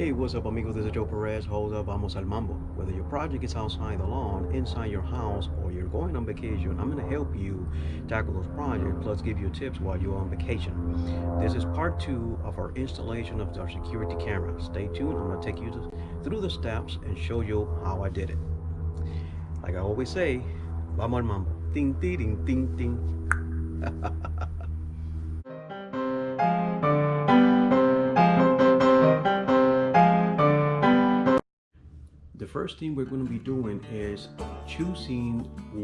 Hey, what's up amigos? This is Joe Perez. Hold up, vamos al mambo. Whether your project is outside the lawn, inside your house, or you're going on vacation, I'm going to help you tackle those projects, plus give you tips while you're on vacation. This is part two of our installation of our security camera. Stay tuned. I'm to take you to, through the steps and show you how I did it. Like I always say, vamos al mambo. Ding, ding, ding, ding, ding. first thing we're going to be doing is choosing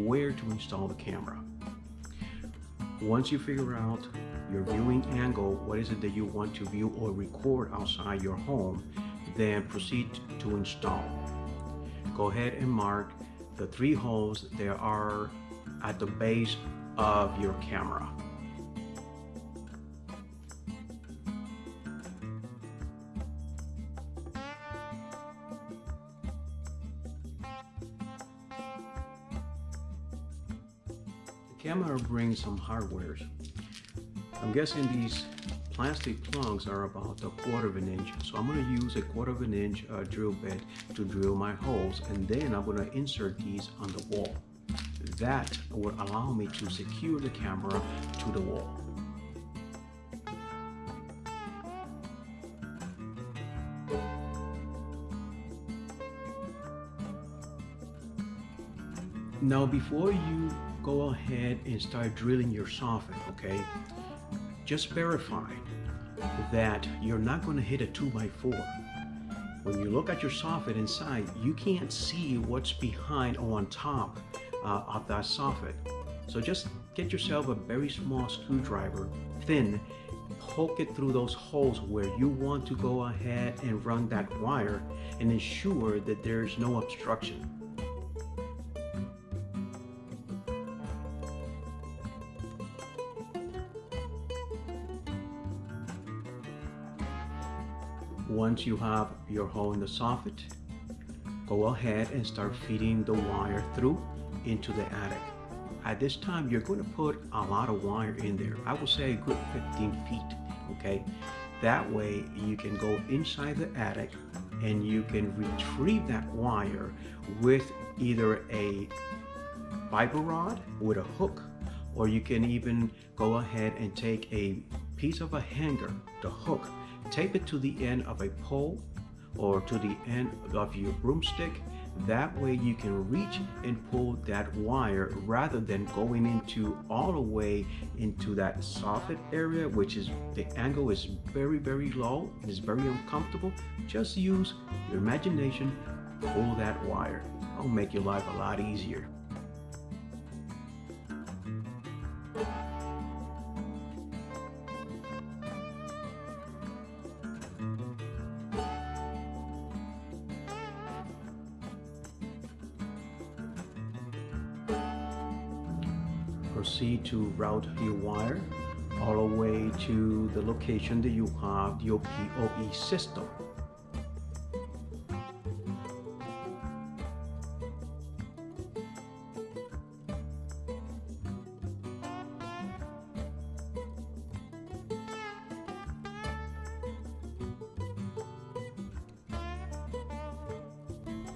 where to install the camera. Once you figure out your viewing angle, what is it that you want to view or record outside your home, then proceed to install. Go ahead and mark the three holes that are at the base of your camera. Brings some hardwares. I'm guessing these plastic plugs are about a quarter of an inch. So I'm going to use a quarter of an inch uh, drill bit to drill my holes and then I'm going to insert these on the wall. That will allow me to secure the camera to the wall. Now before you go ahead and start drilling your soffit, okay? Just verify that you're not going to hit a 2x4. When you look at your soffit inside, you can't see what's behind or on top uh, of that soffit. So just get yourself a very small screwdriver, thin, poke it through those holes where you want to go ahead and run that wire and ensure that there's no obstruction. Once you have your hole in the soffit, go ahead and start feeding the wire through into the attic. At this time, you're going to put a lot of wire in there. I would say a good 15 feet, okay? That way you can go inside the attic and you can retrieve that wire with either a fiber rod with a hook or you can even go ahead and take a piece of a hanger, the hook, tape it to the end of a pole or to the end of your broomstick. That way you can reach and pull that wire rather than going into all the way into that soffit area which is the angle is very very low and is very uncomfortable. Just use your imagination pull that wire. It'll make your life a lot easier proceed to route your wire all the way to the location that you have your PoE system.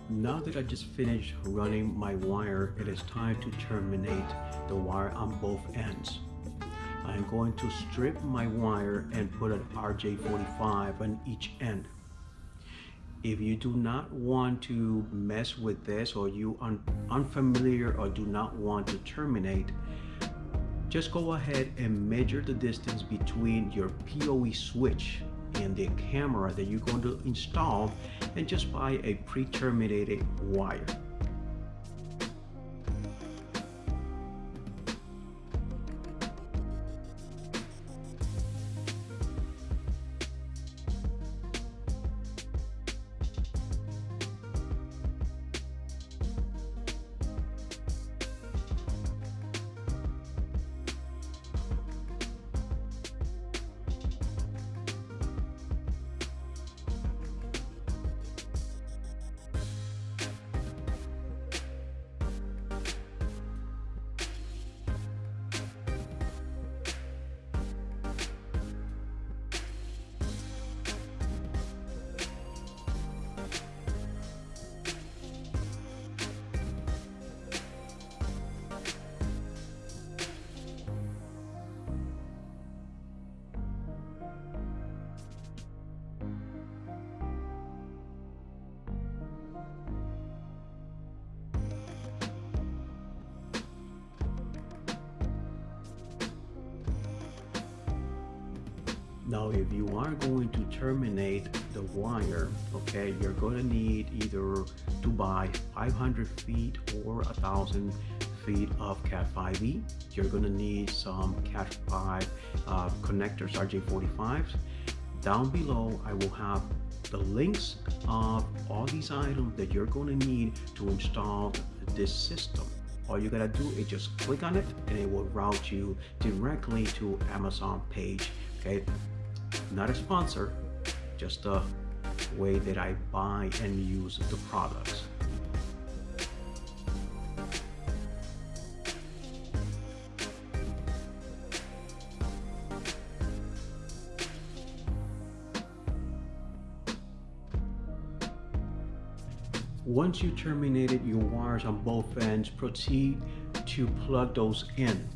Now that I just finished running my wire, it is time to terminate the wire on both ends. I'm going to strip my wire and put an RJ45 on each end. If you do not want to mess with this or you are unfamiliar or do not want to terminate, just go ahead and measure the distance between your PoE switch and the camera that you're going to install and just buy a pre-terminated wire. Now, if you are going to terminate the wire, okay, you're going to need either to buy 500 feet or a thousand feet of Cat5e. You're going to need some Cat5 uh, connectors, RJ45s. Down below, I will have the links of all these items that you're going to need to install this system all you gotta do is just click on it and it will route you directly to Amazon page okay not a sponsor just a way that I buy and use the products Once you terminated your wires on both ends, proceed to plug those in.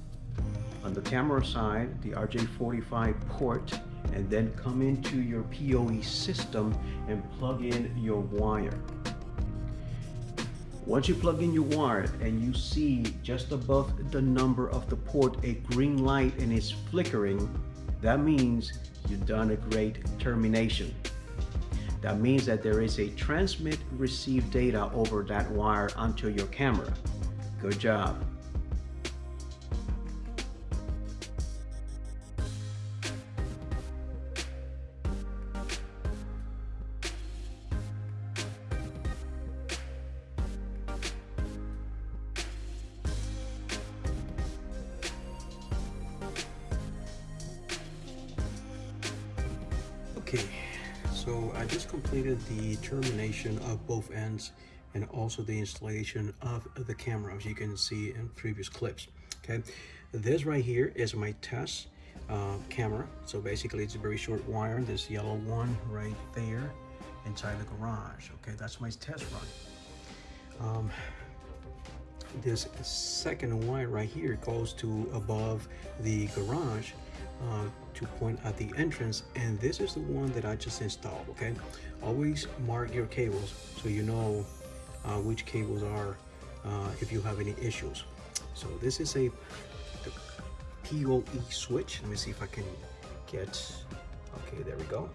On the camera side, the RJ45 port, and then come into your PoE system and plug in your wire. Once you plug in your wire and you see just above the number of the port a green light and it's flickering, that means you've done a great termination. That means that there is a transmit receive data over that wire onto your camera. Good job. Okay, so I just completed the termination of both ends and also the installation of the camera as you can see in previous clips. Okay, this right here is my test uh, camera. So basically it's a very short wire, this yellow one right there inside the garage. Okay, that's my test run. Um, this second wire right here goes to above the garage uh, to point at the entrance and this is the one that I just installed okay? Always mark your cables so you know uh, which cables are uh, if you have any issues. So this is a PoE switch. Let me see if I can get okay there we go.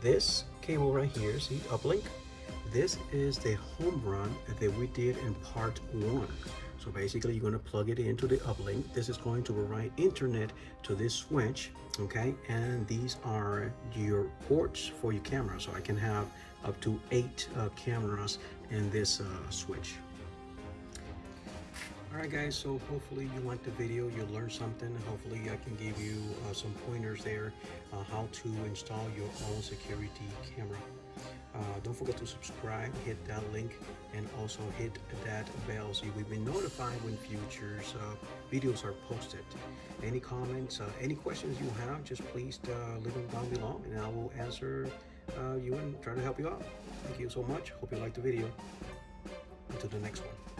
This cable right here see uplink? This is the home run that we did in part one so basically you're going to plug it into the uplink. This is going to provide internet to this switch, okay? And these are your ports for your camera. So I can have up to eight uh, cameras in this uh, switch. Alright guys, so hopefully you liked the video, you learned something. Hopefully I can give you uh, some pointers there uh, how to install your own security camera. Uh, don't forget to subscribe, hit that link, and also hit that bell so you will be notified when future uh, videos are posted. Any comments, uh, any questions you have, just please uh, leave them down below and I will answer uh, you and try to help you out. Thank you so much. Hope you liked the video. Until the next one.